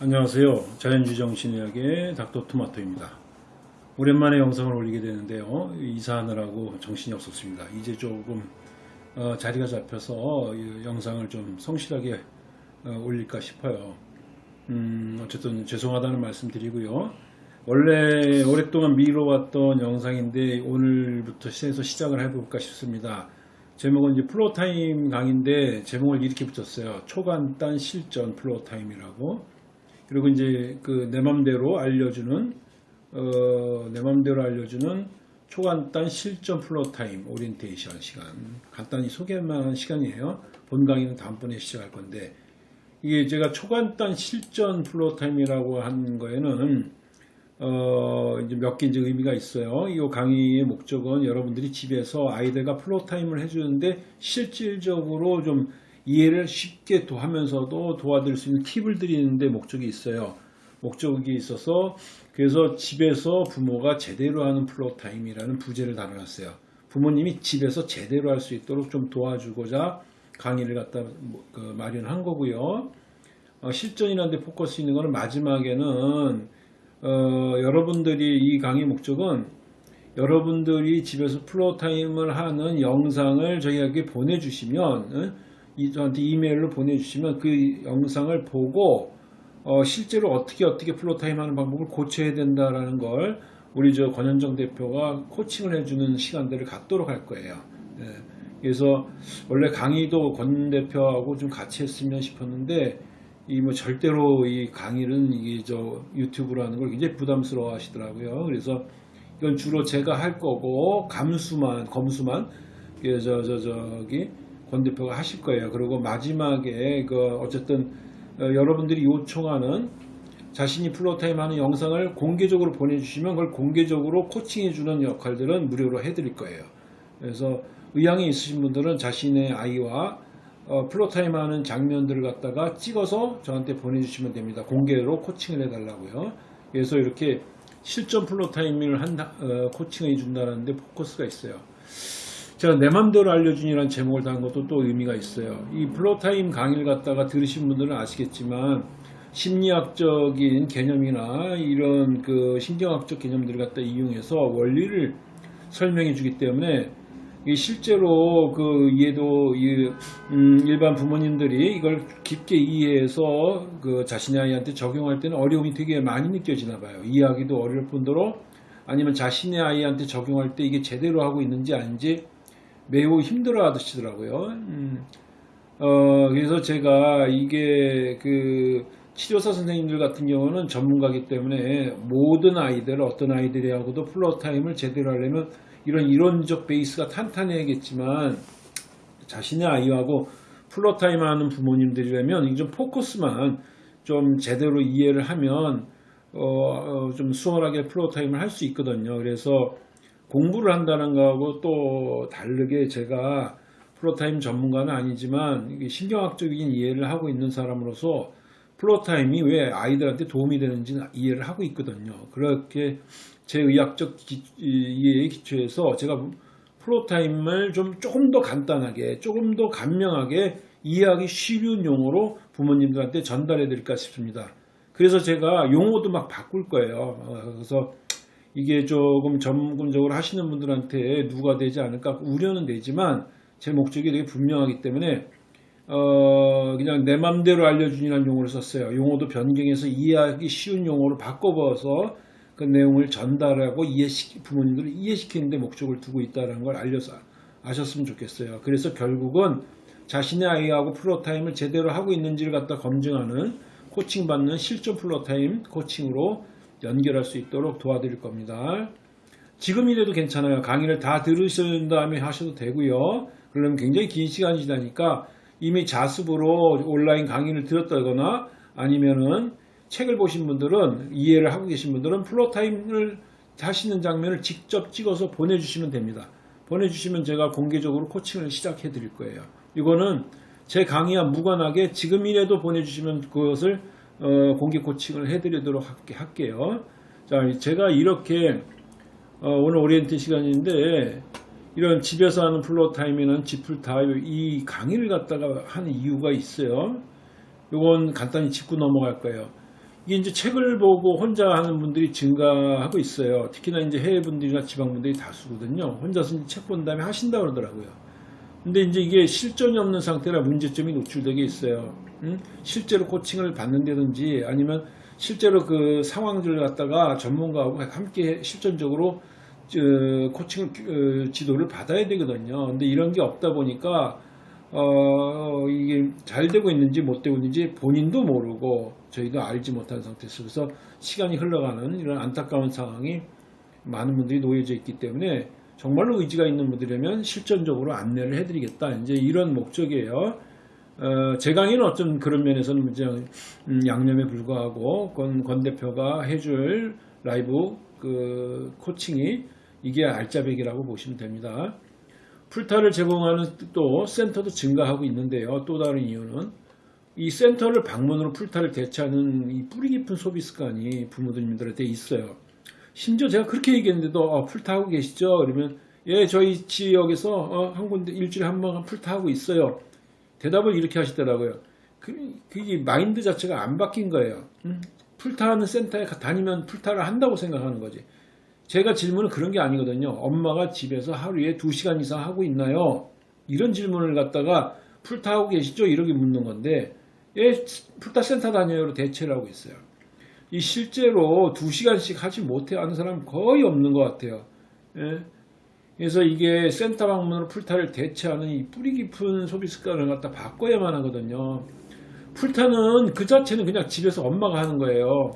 안녕하세요. 자연주의 정신의학의 닥터토마토입니다. 오랜만에 영상을 올리게 되는데요. 이사하느라고 정신이 없었습니다. 이제 조금 어, 자리가 잡혀서 이 영상을 좀 성실하게 어, 올릴까 싶어요. 음, 어쨌든 죄송하다는 말씀 드리고요. 원래 오랫동안 미뤄왔던 영상인데 오늘부터 해서 시작을 해볼까 싶습니다. 제목은 이제 Floortime 강의인데 제목을 이렇게 붙였어요. 초간단 실전 Floortime이라고. 그리고 이제 그 내 맘대로 알려주는 어, 내 맘대로 알려주는 초간단 실전 Floortime 오리엔테이션 시간 간단히 소개만 시간이에요. 본 강의는 다음번에 시작할 건데 이게 제가 초간단 실전 Floortime이라고 한 거에는 어, 이제 몇 개 이제 의미가 있어요. 이 강의의 목적은 여러분들이 집에서 아이들과 Floortime을 해주는데 실질적으로 좀 이해를 쉽게 도 하면서도 도와드릴 수 있는 팁을 드리는데 목적이 있어요. 목적이 있어서 그래서 집에서 부모가 제대로 하는 Floortime이라는 부제를 달아놨어요. 부모님이 집에서 제대로 할 수 있도록 좀 도와주고자 강의를 갖다 그 마련한 거고요. 어, 실전이라는 데 포커스 있는 거는 마지막에는 어, 여러분들이 이 강의 목적은 여러분들이 집에서 Floortime을 하는 영상을 저희에게 보내주시면 이, 저한테 이메일로 보내주시면 그 영상을 보고 어, 실제로 어떻게 어떻게 Floortime 하는 방법을 고쳐야 된다라는 걸 우리 저 권현정 대표가 코칭을 해주는 시간들을 갖도록 할 거예요. 예. 그래서 원래 강의도 권 대표하고 좀 같이 했으면 싶었는데 이 뭐 절대로 이 강의는 이게 저 유튜브로 하는 걸 굉장히 부담스러워 하시더라고요. 그래서 이건 주로 제가 할 거고 감수만 검수만 저저 저기 권 대표가 하실 거예요. 그리고 마지막에 그 어쨌든 어, 여러분들이 요청하는 자신이 Floortime 하는 영상을 공개적으로 보내주시면 그걸 공개적으로 코칭해주는 역할들은 무료로 해드릴 거예요. 그래서 의향이 있으신 분들은 자신의 아이와 어, Floortime 하는 장면들을 갖다가 찍어서 저한테 보내주시면 됩니다. 공개로 코칭을 해달라고요. 그래서 이렇게 실전 Floortime을 한다, 어, 코칭을 해준다는데 포커스가 있어요. 제가 내 맘대로 알려준이라는 제목을 단 것도 또 의미가 있어요. 이 Floortime 강의를 갖다가 들으신 분들은 아시겠지만 심리학적인 개념이나 이런 그 신경학적 개념들을 갖다 이용해서 원리를 설명해 주기 때문에 실제로 그 이해도 음 일반 부모님들이 이걸 깊게 이해해서 그 자신의 아이한테 적용할 때는 어려움이 되게 많이 느껴지나 봐요. 이해하기도 어려울 뿐더러 아니면 자신의 아이한테 적용할 때 이게 제대로 하고 있는지 아닌지 매우 힘들어 하시더라고요. 음. 어, 그래서 제가 이게 그 치료사 선생님들 같은 경우는 전문가기 때문에 모든 아이들, 어떤 아이들하고도 Floortime을 제대로 하려면 이런 이론적 베이스가 탄탄해야겠지만 자신의 아이하고 Floortime 하는 부모님들이라면 좀 포커스만 좀 제대로 이해를 하면 어, 어, 좀 수월하게 Floortime을 할 수 있거든요. 그래서 공부를 한다는 거하고 또 다르게 제가 Floortime 전문가는 아니지만 신경학적인 이해를 하고 있는 사람으로서 Floortime이 왜 아이들한테 도움이 되는지 이해를 하고 있거든요. 그렇게 제 의학적 기, 이해에 기초해서 제가 Floortime을 좀 조금 더 간단하게 조금 더 간명하게 이해하기 쉬운 용어로 부모님들한테 전달해 드릴까 싶습니다. 그래서 제가 용어도 막 바꿀 거예요. 어, 그래서 이게 조금 전문적으로 하시는 분들한테 누가 되지 않을까 우려는 되지만 제 목적이 되게 분명하기 때문에 어 그냥 내 맘대로 알려주니라는 용어를 썼어요. 용어도 변경해서 이해하기 쉬운 용어로 바꿔봐서 그 내용을 전달하고 이해시키 부모님들을 이해시키는데 목적을 두고 있다는 걸 알려서 아셨으면 좋겠어요. 그래서 결국은 자신의 아이하고 Floortime을 제대로 하고 있는지를 갖다 검증하는 코칭받는 실전 Floortime 코칭으로 연결할 수 있도록 도와드릴 겁니다. 지금이라도 괜찮아요. 강의를 다 들으신 다음에 하셔도 되고요. 그러면 굉장히 긴 시간이 지나니까 이미 자습으로 온라인 강의를 들었다거나 아니면은 책을 보신 분들은 이해를 하고 계신 분들은 Floortime을 하시는 장면을 직접 찍어서 보내주시면 됩니다. 보내주시면 제가 공개적으로 코칭을 시작해 드릴 거예요. 이거는 제 강의와 무관하게 지금이라도 보내주시면 그것을 어, 공개 코칭을 해드리도록 할게요. 자, 제가 이렇게 어, 오늘 오리엔트 시간인데 이런 집에서 하는 Floortime이나 지풀 타임 이 강의를 갖다가 하는 이유가 있어요. 이건 간단히 짚고 넘어갈 거예요. 이게 이제 책을 보고 혼자 하는 분들이 증가하고 있어요. 특히나 이제 해외 분들이나 지방 분들이 다수거든요. 혼자서 책 본 다음에 하신다 그러더라고요. 근데 이제 이게 실전이 없는 상태라 문제점이 노출되게 있어요. 음? 실제로 코칭을 받는다든지 아니면 실제로 그 상황들을 갖다가 전문가하고 함께 실전적으로 저, 코칭을 어, 지도를 받아야 되거든요. 근데 이런 게 없다 보니까 어, 이게 잘 되고 있는지 못 되고 있는지 본인도 모르고 저희도 알지 못한 상태에서 그래서 시간이 흘러가는 이런 안타까운 상황이 많은 분들이 놓여져 있기 때문에 정말로 의지가 있는 분들이라면 실전적으로 안내를 해드리겠다. 이제 이런 목적이에요. 어, 제 강의는 어떤 그런 면에서는 이제 음, 양념에 불과하고 권, 권 대표가 해줄 라이브 그 코칭이 이게 알짜배기라고 보시면 됩니다. 풀타를 제공하는 또 센터도 증가하고 있는데요. 또 다른 이유는 이 센터를 방문으로 풀타를 대체하는 이 뿌리 깊은 소비 습관이 부모님들한테 있어요. 심지어 제가 그렇게 얘기했는데도 어, 풀타 하고 계시죠? 그러면 예 저희 지역에서 어, 한 군데 일주일에 한 번 풀타 하고 있어요. 대답을 이렇게 하시더라고요. 그, 그게 마인드 자체가 안 바뀐 거예요. 음? 풀타하는 센터에 다니면 풀타를 한다고 생각하는 거지. 제가 질문은 그런 게 아니거든요. 엄마가 집에서 하루에 2시간 이상 하고 있나요? 이런 질문을 갖다가 풀타하고 계시죠? 이렇게 묻는 건데 예, 풀타 센터 다녀요로 대체를 하고 있어요. 이 실제로 2시간씩 하지 못해 하는 사람 거의 없는 것 같아요. 예? 그래서 이게 센터 방문으로 풀타를 대체하는 이 뿌리 깊은 소비 습관을 갖다 바꿔야만 하거든요. 풀타는 그 자체는 그냥 집에서 엄마가 하는 거예요.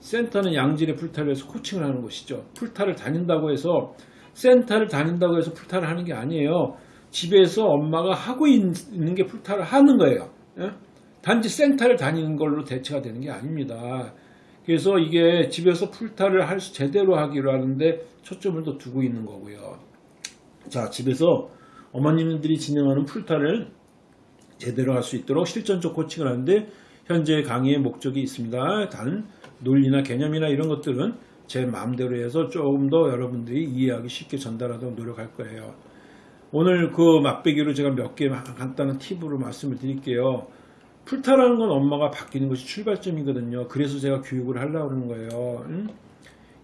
센터는 양질의 풀타를 해서 코칭을 하는 것이죠. 풀타를 다닌다고 해서 센터를 다닌다고 해서 풀타를 하는 게 아니에요. 집에서 엄마가 하고 있는 게 풀타를 하는 거예요. 예? 단지 센터를 다니는 걸로 대체가 되는 게 아닙니다. 그래서 이게 집에서 풀타를 할 수 제대로 하기로 하는데 초점을 더 두고 있는 거고요. 자, 집에서 어머님들이 진행하는 풀타를 제대로 할 수 있도록 실전적 코칭을 하는데 현재 강의의 목적이 있습니다. 단 논리나 개념이나 이런 것들은 제 마음대로 해서 조금 더 여러분들이 이해하기 쉽게 전달하도록 노력할 거예요. 오늘 그 맛배기로 제가 몇 개 간단한 팁으로 말씀을 드릴게요. 풀타라는 건 엄마가 바뀌는 것이 출발점이거든요. 그래서 제가 교육을 하려고 하는 거예요. 응?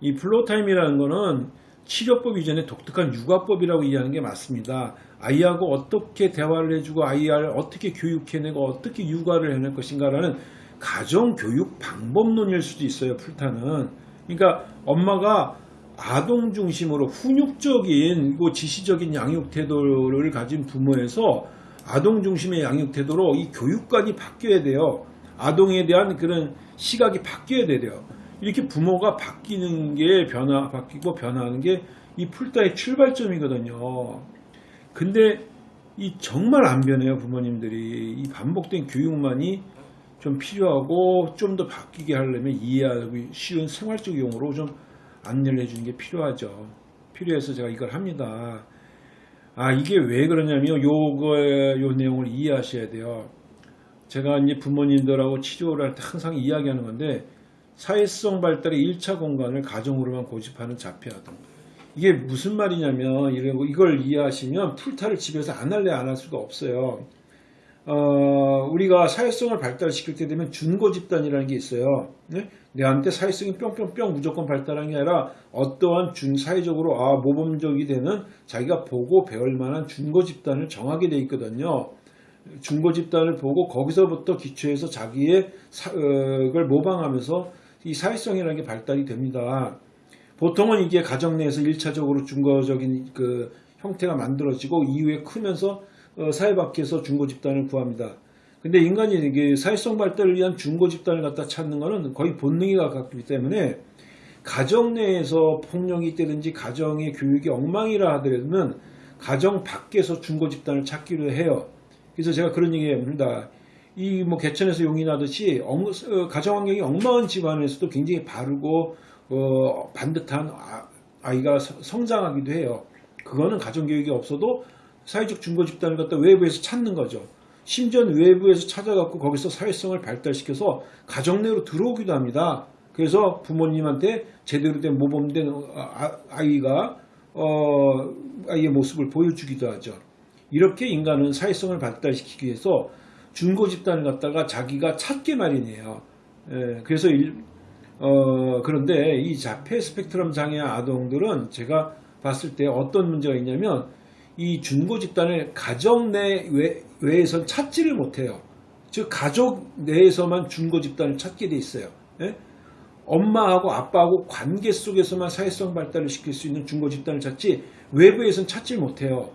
이 Floortime이라는 거는 치료법 이전에 독특한 육아법이라고 이해하는 게 맞습니다. 아이하고 어떻게 대화를 해주고 아이를 어떻게 교육해내고 어떻게 육아를 해낼 것인가라는 가정교육 방법론일 수도 있어요. 풀타는. 그러니까 엄마가 아동 중심으로 훈육적인 그 지시적인 양육 태도를 가진 부모에서 아동 중심의 양육 태도로 이 교육관이 바뀌어야 돼요. 아동에 대한 그런 시각이 바뀌어야 돼요. 이렇게 부모가 바뀌는 게 변화, 바뀌고 변화하는 게 이 풀타의 출발점이거든요. 근데 이 정말 안 변해요, 부모님들이. 이 반복된 교육만이 좀 필요하고 좀 더 바뀌게 하려면 이해하기 쉬운 생활적 용어로 좀 안내를 해주는 게 필요하죠. 필요해서 제가 이걸 합니다. 아, 이게 왜 그러냐면 요거의 요 내용을 이해하셔야 돼요. 제가 이제 부모님들하고 치료를 할 때 항상 이야기하는 건데 사회성 발달의 1차 공간을 가정으로만 고집하는 자폐아동. 이게 무슨 말이냐면 이걸 이해하시면 풀타를 집에서 안 할래 안 할 수가 없어요. 어, 우리가 사회성을 발달시킬 때 되면 준고 집단이라는 게 있어요. 네? 내한테 사회성이 뿅뿅뿅 무조건 발달한 게 아니라 어떠한 준 사회적으로 아 모범적이 되는 자기가 보고 배울 만한 준고 집단을 정하게 돼 있거든요. 준고 집단을 보고 거기서부터 기초해서 자기의 사, 어, 걸 모방하면서 이 사회성이라는 게 발달이 됩니다. 보통은 이게 가정 내에서 1차적으로 준거적인 그 형태가 만들어지고 이후에 크면서 어, 사회 밖에서 중고 집단을 구합니다. 근데 인간이 이게 사회성 발달을 위한 중고 집단을 갖다 찾는 것은 거의 본능에 가깝기 때문에 가정 내에서 폭력이 있다든지 가정의 교육이 엉망이라 하더라도 가정 밖에서 중고 집단을 찾기로 해요. 그래서 제가 그런 얘기 합니다. 이 뭐 개천에서 용이 나듯이 엉, 어, 가정 환경이 엉망한 집안에서도 굉장히 바르고 어, 반듯한 아, 이가 성장하기도 해요. 그거는 가정 교육이 없어도 사회적 중고 집단을 갖다 외부에서 찾는 거죠. 심지어 외부에서 찾아갖고 거기서 사회성을 발달시켜서 가정 내로 들어오기도 합니다. 그래서 부모님한테 제대로 된 모범된 아, 아이가 어, 아이의 모습을 보여주기도 하죠. 이렇게 인간은 사회성을 발달시키기 위해서 중고 집단을 갖다가 자기가 찾게 마련이에요. 예, 그래서 일- 어, 그런데 이 자폐 스펙트럼 장애 아동들은 제가 봤을 때 어떤 문제가 있냐면 이 준고 집단을 가정 내 외, 외에선 찾지를 못해요. 즉 가족 내에서만 준고 집단을 찾게 돼 있어요. 예? 엄마하고 아빠하고 관계 속에서만 사회성 발달을 시킬 수 있는 준고 집단을 찾지 외부에선 찾지 못해요.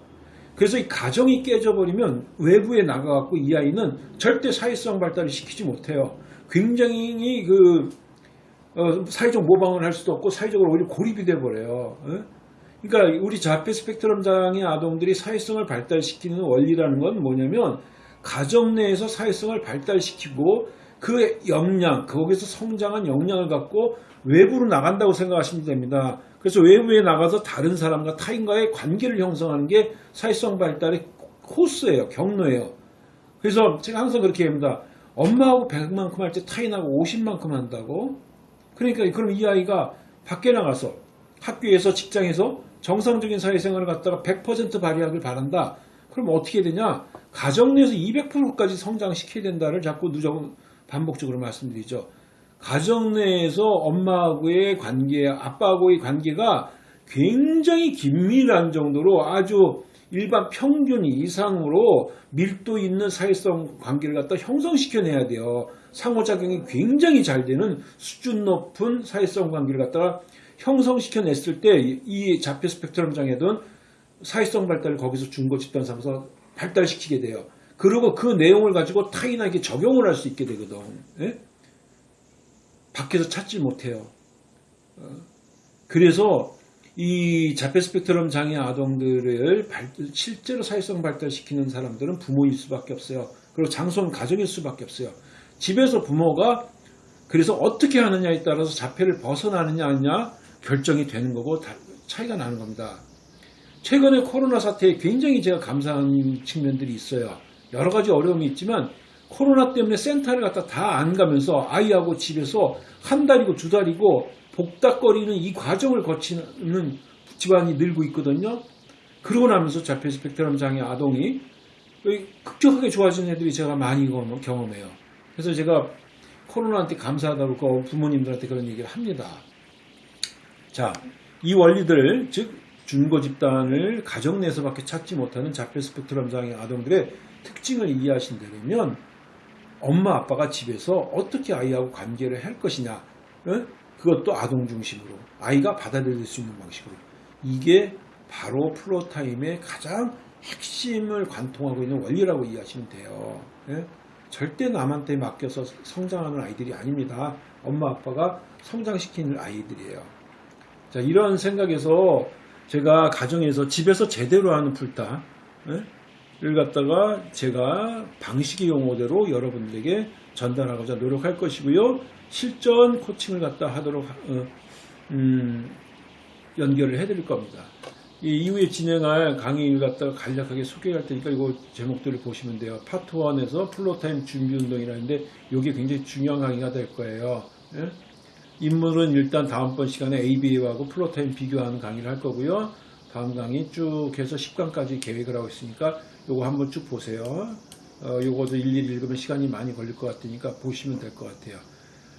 그래서 이 가정이 깨져버리면 외부에 나가갖고 이 아이는 절대 사회성 발달을 시키지 못해요. 굉장히 그 어, 사회적 모방을 할 수도 없고 사회적으로 오히려 고립이 돼버려요. 예? 그러니까 우리 자폐 스펙트럼 장애 아동들이 사회성을 발달시키는 원리라는 건 뭐냐면 가정 내에서 사회성을 발달시키고 그 역량, 거기서 성장한 역량을 갖고 외부로 나간다고 생각하시면 됩니다. 그래서 외부에 나가서 다른 사람과 타인과의 관계를 형성하는 게 사회성 발달의 코스예요. 경로예요. 그래서 제가 항상 그렇게 합니다. 엄마하고 100만큼 할 때 타인하고 50만큼 한다고? 그러니까 그럼 이 아이가 밖에 나가서 학교에서 직장에서 정상적인 사회생활을 갖다가 100% 발휘하길 바란다. 그럼 어떻게 되냐? 가정 내에서 200%까지 성장시켜야 된다를 자꾸 누적 반복적으로 말씀드리죠. 가정 내에서 엄마하고의 관계, 아빠하고의 관계가 굉장히 긴밀한 정도로 아주 일반 평균 이상으로 밀도 있는 사회성 관계를 갖다 형성시켜내야 돼요. 상호작용이 굉장히 잘 되는 수준 높은 사회성 관계를 갖다가 형성시켜냈을 때 이 자폐 스펙트럼 장애든 사회성 발달을 거기서 중고 집단 삼아서 발달시키게 돼요. 그리고 그 내용을 가지고 타인에게 적용을 할 수 있게 되거든. 예? 밖에서 찾지 못해요. 어, 그래서 이 자폐 스펙트럼 장애 아동들을 발- 실제로 사회성 발달시키는 사람들은 부모일 수밖에 없어요. 그리고 장소는 가정일 수밖에 없어요. 집에서 부모가 그래서 어떻게 하느냐에 따라서 자폐를 벗어나느냐 아니냐 결정이 되는 거고 다- 차이가 나는 겁니다. 최근에 코로나 사태에 굉장히 제가 감사한 측면들이 있어요. 여러 가지 어려움이 있지만 코로나 때문에 센터를 갖다 다 안 가면서 아이하고 집에서 한 달이고 두 달이고 복닥거리는 이 과정을 거치는 집안이 늘고 있거든요. 그러고 나면서 자폐 스펙트럼 장애 아동이 급격하게 좋아진 애들이 제가 많이 경험- 경험해요. 그래서 제가 코로나한테 감사하다고 그 부모님들한테 그런 얘기를 합니다. 자, 이 원리들, 즉 준거 집단을 가정 내에서밖에 찾지 못하는 자폐 스펙트럼 장애 아동들의 특징을 이해하신다면 엄마 아빠가 집에서 어떻게 아이하고 관계를 할 것이냐, 응? 그것도 아동 중심으로 아이가 받아들일 수 있는 방식으로 이게 바로 플로타임의 가장 핵심을 관통하고 있는 원리라고 이해하시면 돼요. 예? 절대 남한테 맡겨서 성장하는 아이들이 아닙니다. 엄마 아빠가 성장시키는 아이들이에요. 자, 이런 생각에서 제가 가정에서 집에서 제대로 하는 풀타 예? 를 갖다가 제가 방식의 용어대로 여러분들에게 전달하고자 노력할 것이고요. 실전 코칭을 갖다 하도록 어, 음, 연결을 해드릴 겁니다. 이 이후에 진행할 강의를 갖다가 간략하게 소개할 테니까 이거 제목들을 보시면 돼요. 파트 1에서 Floortime 준비 운동이라는데 이게 굉장히 중요한 강의가 될 거예요. 예? 인물은 일단 다음번 시간에 ABA하고 Floortime 비교하는 강의를 할 거고요. 다음 강의 쭉 해서 10강까지 계획을 하고 있으니까 요거 한번 쭉 보세요. 어, 요거도 일일이 읽으면 시간이 많이 걸릴 것 같으니까 보시면 될 것 같아요.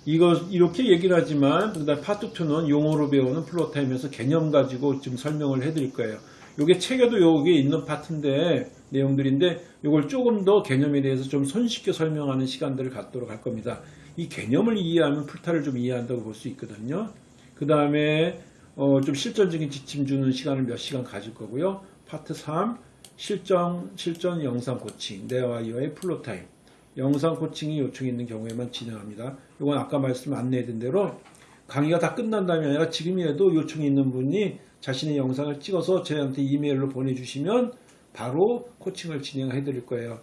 이거 이렇게 얘기를 하지만 그다음 파트 2는 용어로 배우는 Floortime에서 개념 가지고 좀 설명을 해드릴 거예요. 요게 책에도 여기 있는 파트인데 내용들인데 요걸 조금 더 개념에 대해서 좀 손쉽게 설명하는 시간들을 갖도록 할 겁니다. 이 개념을 이해하면 풀타를 좀 이해한다고 볼 수 있거든요. 그 다음에 어, 좀 실전적인 지침 주는 시간을 몇 시간 가질 거고요. 파트 3 실전 실전 영상 코칭 내와 이와의 Floortime 영상 코칭이 요청이 있는 경우에만 진행합니다. 이건 아까 말씀 안내해드린 대로 강의가 다 끝난 다음이 아니라 지금이라도 요청이 있는 분이 자신의 영상을 찍어서 저희한테 이메일로 보내주시면 바로 코칭을 진행해 드릴 거예요.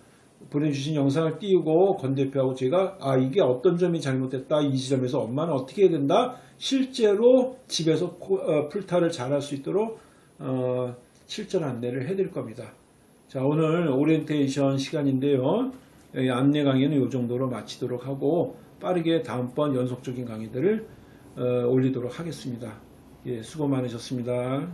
보내주신 영상을 띄우고 권 대표하고 제가 아 이게 어떤 점이 잘못됐다 이 지점에서 엄마는 어떻게 해야 된다 실제로 집에서 코- 어, 풀타를 잘 할 수 있도록 어, 실전 안내를 해드릴 겁니다. 자 오늘 오리엔테이션 시간인데요. 이 안내 강의는 이 정도로 마치도록 하고 빠르게 다음번 연속적인 강의들을 어, 올리도록 하겠습니다. 예, 수고 많으셨습니다.